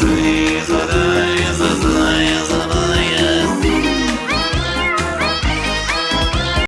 free